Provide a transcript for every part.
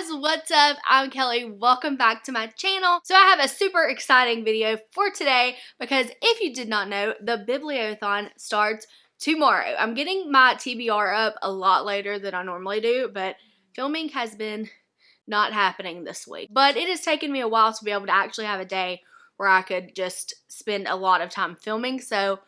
guys, what's up? I'm Kelly. Welcome back to my channel. So I have a super exciting video for today because if you did not know, the Bibliothon starts tomorrow. I'm getting my TBR up a lot later than I normally do, but filming has been not happening this week. But it has taken me a while to be able to actually have a day where I could just spend a lot of time filming. So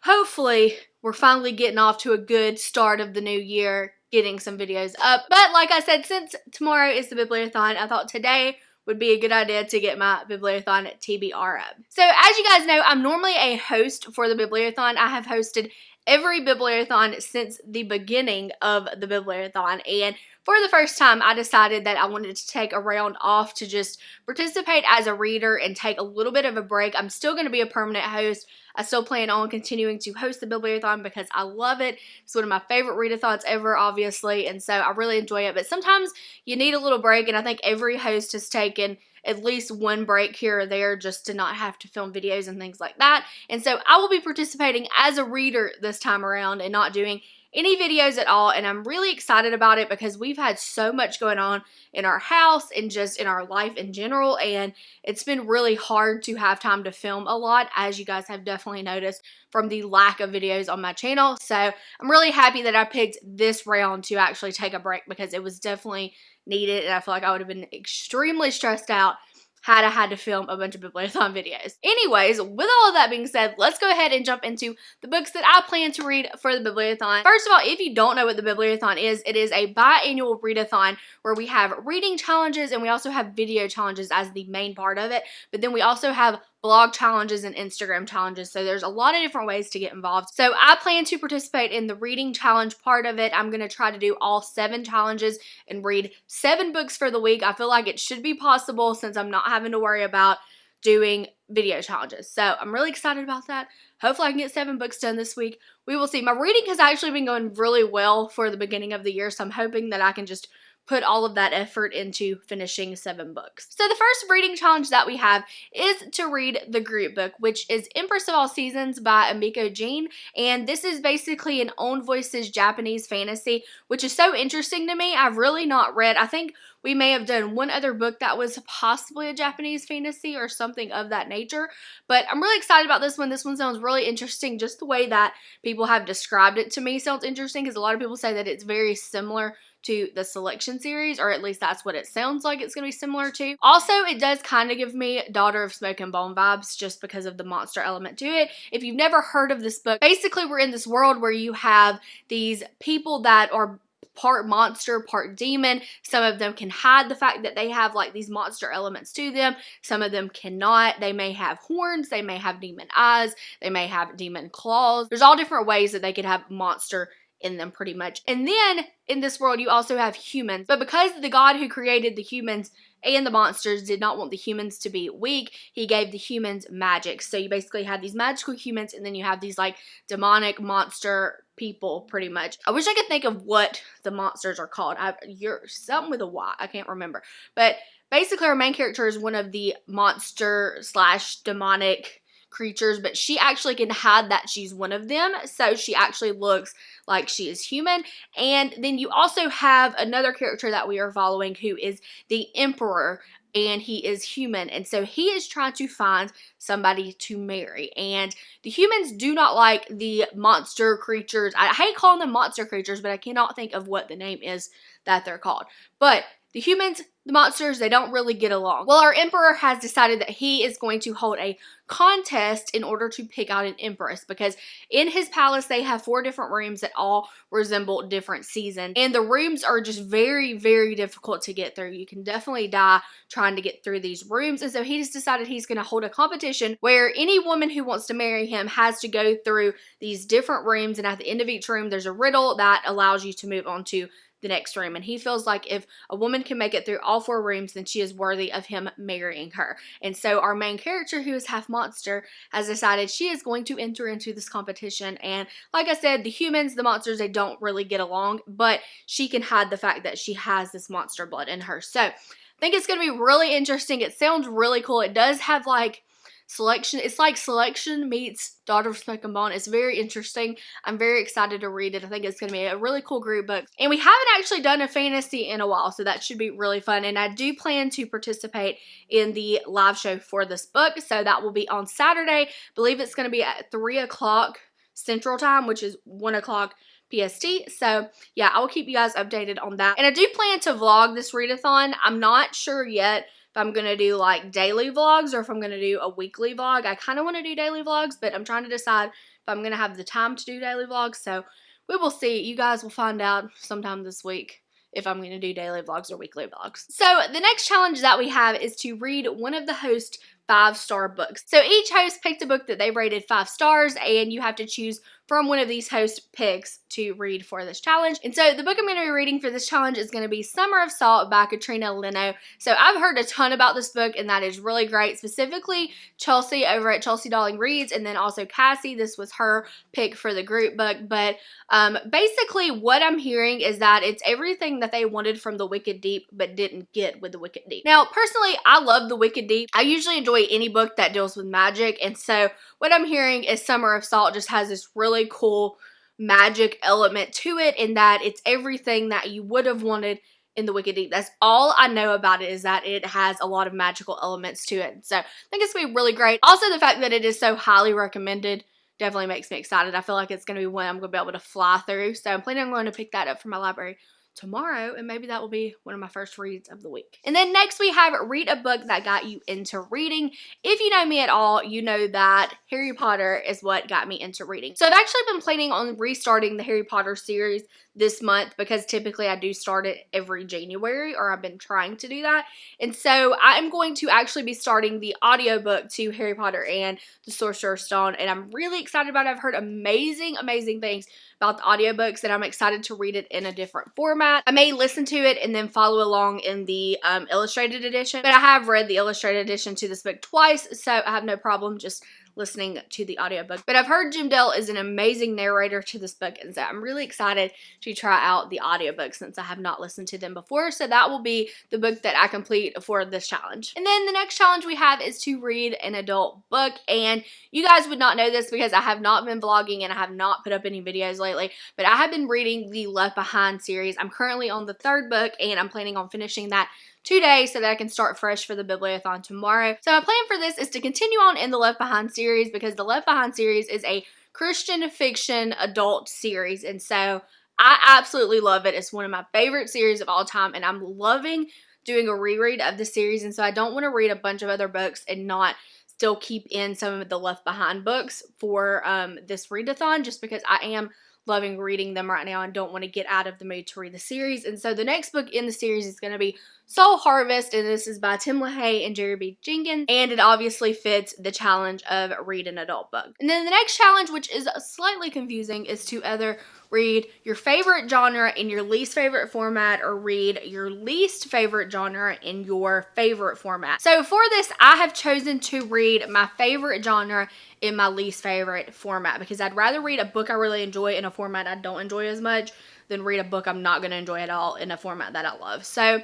hopefully we're finally getting off to a good start of the new year getting some videos up. But like I said, since tomorrow is the Bibliothon, I thought today would be a good idea to get my Bibliothon TBR up. So as you guys know, I'm normally a host for the Bibliothon. I have hosted every Bibliothon since the beginning of the Bibliothon and for the first time I decided that I wanted to take a round off to just participate as a reader and take a little bit of a break. I'm still going to be a permanent host. I still plan on continuing to host the Bibliothon because I love it. It's one of my favorite readathons ever, obviously, and so I really enjoy it. But sometimes you need a little break, and I think every host has taken at least one break here or there just to not have to film videos and things like that. And so I will be participating as a reader this time around and not doing any videos at all. And I'm really excited about it because we've had so much going on in our house and just in our life in general. And it's been really hard to have time to film a lot as you guys have definitely noticed from the lack of videos on my channel. So I'm really happy that I picked this round to actually take a break because it was definitely needed and I feel like I would have been extremely stressed out had I had to film a bunch of Bibliothon videos. Anyways, with all of that being said, let's go ahead and jump into the books that I plan to read for the Bibliothon. First of all, if you don't know what the Bibliothon is, it is a biannual readathon where we have reading challenges and we also have video challenges as the main part of it, but then we also have blog challenges and Instagram challenges. So there's a lot of different ways to get involved. So I plan to participate in the reading challenge part of it. I'm going to try to do all seven challenges and read seven books for the week. I feel like it should be possible since I'm not having to worry about doing video challenges. So I'm really excited about that. Hopefully I can get seven books done this week. We will see. My reading has actually been going really well for the beginning of the year, so I'm hoping that I can just put all of that effort into finishing seven books. So the first reading challenge that we have is to read the group book, which is Empress of All Seasons by Emiko Jean, and this is basically an own voices Japanese fantasy, which is so interesting to me. I've really not read, I think we may have done one other book that was possibly a Japanese fantasy or something of that nature, but I'm really excited about this one. This one sounds really interesting. Just the way that people have described it to me sounds interesting because a lot of people say that it's very similar to the selection series, or at least that's what it sounds like it's going to be similar to. Also, it does kind of give me Daughter of Smoke and Bone vibes just because of the monster element to it. If you've never heard of this book, basically we're in this world where you have these people that are part monster, part demon. Some of them can hide the fact that they have like these monster elements to them. Some of them cannot. They may have horns, they may have demon eyes, they may have demon claws. There's all different ways that they could have monster in them pretty much. And then in this world, you also have humans. But because the God who created the humans and the monsters did not want the humans to be weak, he gave the humans magic. So you basically have these magical humans and then you have these like demonic monster people pretty much. I wish I could think of what the monsters are called. I, you're something with a Y. I can't remember. But basically our main character is one of the monster slash demonic creatures, but she actually can hide that she's one of them. So she actually looks like she is human. And then you also have another character that we are following who is the Emperor and he is human and so he is trying to find somebody to marry and the humans do not like the monster creatures i hate calling them monster creatures but i cannot think of what the name is that they're called but the humans, the monsters, they don't really get along. Well, our emperor has decided that he is going to hold a contest in order to pick out an empress because in his palace they have four different rooms that all resemble different seasons. And the rooms are just very very difficult to get through. You can definitely die trying to get through these rooms and so he just decided he's going to hold a competition where any woman who wants to marry him has to go through these different rooms and at the end of each room there's a riddle that allows you to move on to the next room. And he feels like if a woman can make it through all four rooms, then she is worthy of him marrying her. And so our main character, who is half monster, has decided she is going to enter into this competition. And like I said, the humans, the monsters, they don't really get along, but she can hide the fact that she has this monster blood in her. So I think it's going to be really interesting. It sounds really cool. It does have like selection. It's like selection meets Daughter of Smoke and Bone. It's very interesting. I'm very excited to read it. I think it's going to be a really cool group book. And we haven't actually done a fantasy in a while, so that should be really fun. And I do plan to participate in the live show for this book. So that will be on Saturday. I believe it's going to be at 3 o'clock Central Time, which is 1 o'clock PST. So yeah, I will keep you guys updated on that. And I do plan to vlog this readathon. I'm not sure yet if I'm going to do like daily vlogs or if I'm going to do a weekly vlog. I kind of want to do daily vlogs, but I'm trying to decide if I'm going to have the time to do daily vlogs. So we will see. You guys will find out sometime this week if I'm going to do daily vlogs or weekly vlogs. So the next challenge that we have is to read one of the host five star books. So each host picked a book that they rated five stars and you have to choose from one of these host picks to read for this challenge. And so the book I'm going to be reading for this challenge is going to be Summer of Salt by Katrina Leno. So I've heard a ton about this book and that is really great. Specifically Chelsea over at Chelsea Dolling Reads and then also Cassie. This was her pick for the group book. But um, basically what I'm hearing is that it's everything that they wanted from the Wicked Deep but didn't get with the Wicked Deep. Now personally I love the Wicked Deep. I usually enjoy any book that deals with magic and so what I'm hearing is Summer of Salt just has this really cool magic element to it in that it's everything that you would have wanted in the Wicked Deep. That's all I know about it is that it has a lot of magical elements to it. So I think it's going to be really great. Also, the fact that it is so highly recommended definitely makes me excited. I feel like it's going to be one I'm going to be able to fly through. So I'm planning on going to pick that up from my library tomorrow and maybe that will be one of my first reads of the week. And then next we have read a book that got you into reading. If you know me at all, you know that Harry Potter is what got me into reading. So I've actually been planning on restarting the Harry Potter series this month because typically I do start it every January or I've been trying to do that. And so I am going to actually be starting the audiobook to Harry Potter and the Sorcerer's Stone and I'm really excited about it. I've heard amazing, amazing things about the audiobooks and I'm excited to read it in a different format. I may listen to it and then follow along in the um, illustrated edition, but I have read the illustrated edition to this book twice, so I have no problem just listening to the audiobook. But I've heard Jim Dale is an amazing narrator to this book, and so I'm really excited to try out the audiobook since I have not listened to them before. So that will be the book that I complete for this challenge. And then the next challenge we have is to read an adult book. And you guys would not know this because I have not been vlogging and I have not put up any videos lately, but I have been reading the Left Behind series. I'm currently on the third book and I'm planning on finishing that today so that I can start fresh for the Bibliothon tomorrow. So my plan for this is to continue on in the Left Behind series because the Left Behind series is a Christian fiction adult series and so I absolutely love it. It's one of my favorite series of all time and I'm loving doing a reread of the series and so I don't want to read a bunch of other books and not still keep in some of the left behind books for um, this readathon just because I am loving reading them right now and don't want to get out of the mood to read the series. And so the next book in the series is going to be Soul Harvest, and this is by Tim LaHaye and Jerry B. Jenkins, and it obviously fits the challenge of read an adult book. And then the next challenge, which is slightly confusing, is to either read your favorite genre in your least favorite format or read your least favorite genre in your favorite format. So for this, I have chosen to read my favorite genre in my least favorite format because I'd rather read a book I really enjoy in a format I don't enjoy as much than read a book I'm not going to enjoy at all in a format that I love. So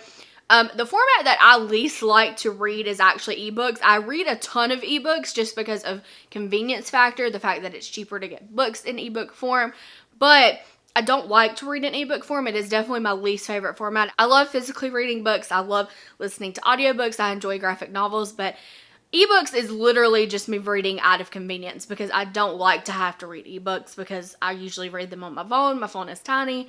um, the format that I least like to read is actually ebooks. I read a ton of ebooks just because of convenience factor, the fact that it's cheaper to get books in ebook form, but I don't like to read in ebook form. It is definitely my least favorite format. I love physically reading books. I love listening to audiobooks. I enjoy graphic novels, but ebooks is literally just me reading out of convenience because I don't like to have to read ebooks because I usually read them on my phone. My phone is tiny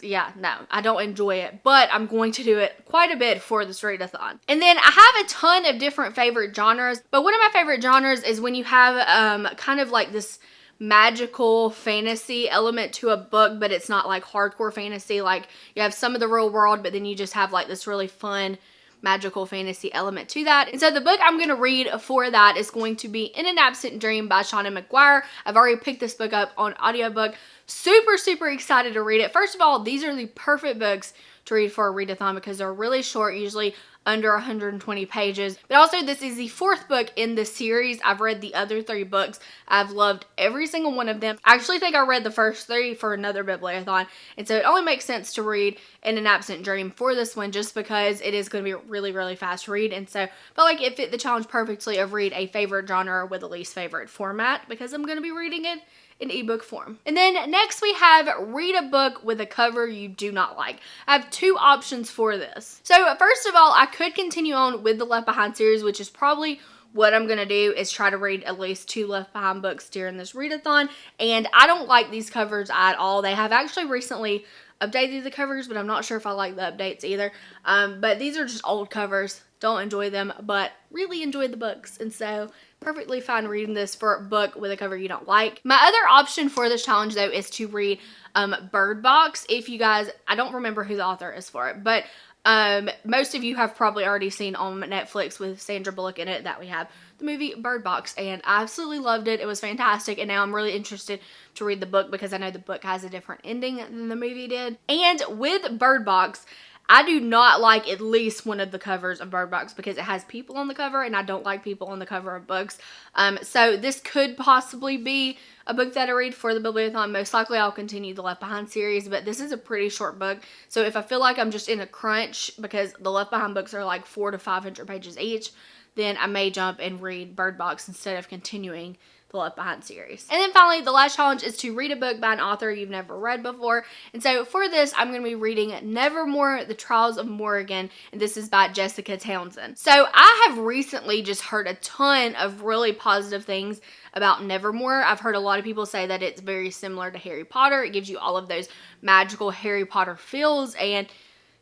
yeah, no, I don't enjoy it, but I'm going to do it quite a bit for this readathon. And then I have a ton of different favorite genres, but one of my favorite genres is when you have um, kind of like this magical fantasy element to a book, but it's not like hardcore fantasy. Like you have some of the real world, but then you just have like this really fun magical fantasy element to that. And so the book I'm going to read for that is going to be In an Absent Dream by Seanan McGuire. I've already picked this book up on audiobook. Super, super excited to read it. First of all, these are the perfect books to read for a readathon because they're really short, usually under 120 pages. But also this is the fourth book in the series. I've read the other three books. I've loved every single one of them. I actually think I read the first three for another bibliothon. And so it only makes sense to read in an absent dream for this one just because it is going to be really, really fast read. And so but like it fit the challenge perfectly of read a favorite genre with a least favorite format because I'm going to be reading it in ebook form. And then next we have read a book with a cover you do not like. I have two options for this. So first of all, I could continue on with the Left Behind series, which is probably what I'm going to do is try to read at least two Left Behind books during this readathon. And I don't like these covers at all. They have actually recently updated the covers, but I'm not sure if I like the updates either. Um, but these are just old covers. Don't enjoy them, but really enjoy the books. And so perfectly fine reading this for a book with a cover you don't like. My other option for this challenge though is to read um, Bird Box. If you guys, I don't remember who the author is for it, but um, most of you have probably already seen on Netflix with Sandra Bullock in it that we have the movie Bird Box and I absolutely loved it. It was fantastic and now I'm really interested to read the book because I know the book has a different ending than the movie did. And with Bird Box, I do not like at least one of the covers of Bird Box because it has people on the cover and I don't like people on the cover of books. Um, so this could possibly be a book that I read for the Bibliothon. Most likely I'll continue the Left Behind series, but this is a pretty short book. So if I feel like I'm just in a crunch because the Left Behind books are like four to 500 pages each, then I may jump and read Bird Box instead of continuing the Left Behind series. And then finally, the last challenge is to read a book by an author you've never read before. And so for this, I'm going to be reading Nevermoor, The Trials of Morrigan, and this is by Jessica Townsend. So I have recently just heard a ton of really positive things about Nevermoor. I've heard a lot of people say that it's very similar to Harry Potter. It gives you all of those magical Harry Potter feels and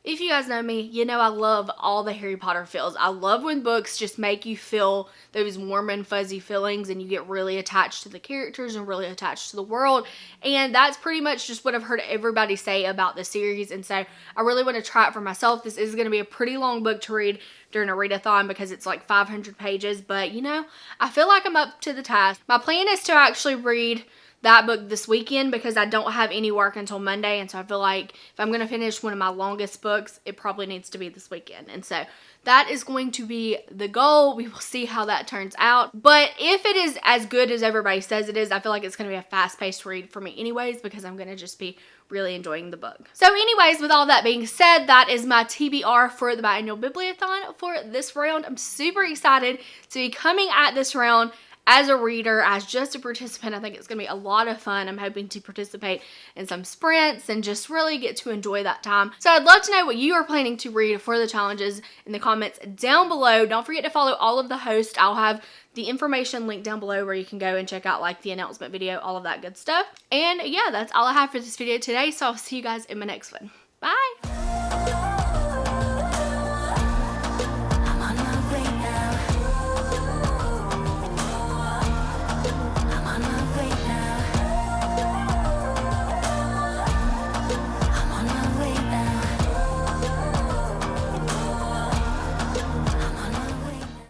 if you guys know me, you know I love all the Harry Potter feels. I love when books just make you feel those warm and fuzzy feelings and you get really attached to the characters and really attached to the world. And that's pretty much just what I've heard everybody say about the series. And so I really want to try it for myself. This is going to be a pretty long book to read during a readathon because it's like 500 pages. But you know, I feel like I'm up to the task. My plan is to actually read that book this weekend because I don't have any work until Monday. And so I feel like if I'm going to finish one of my longest books, it probably needs to be this weekend. And so that is going to be the goal. We will see how that turns out. But if it is as good as everybody says it is, I feel like it's going to be a fast-paced read for me anyways because I'm going to just be really enjoying the book. So anyways, with all that being said, that is my TBR for the biannual bibliothon for this round. I'm super excited to be coming at this round as a reader, as just a participant, I think it's going to be a lot of fun. I'm hoping to participate in some sprints and just really get to enjoy that time. So I'd love to know what you are planning to read for the challenges in the comments down below. Don't forget to follow all of the hosts. I'll have the information linked down below where you can go and check out like the announcement video, all of that good stuff. And yeah, that's all I have for this video today. So I'll see you guys in my next one. Bye!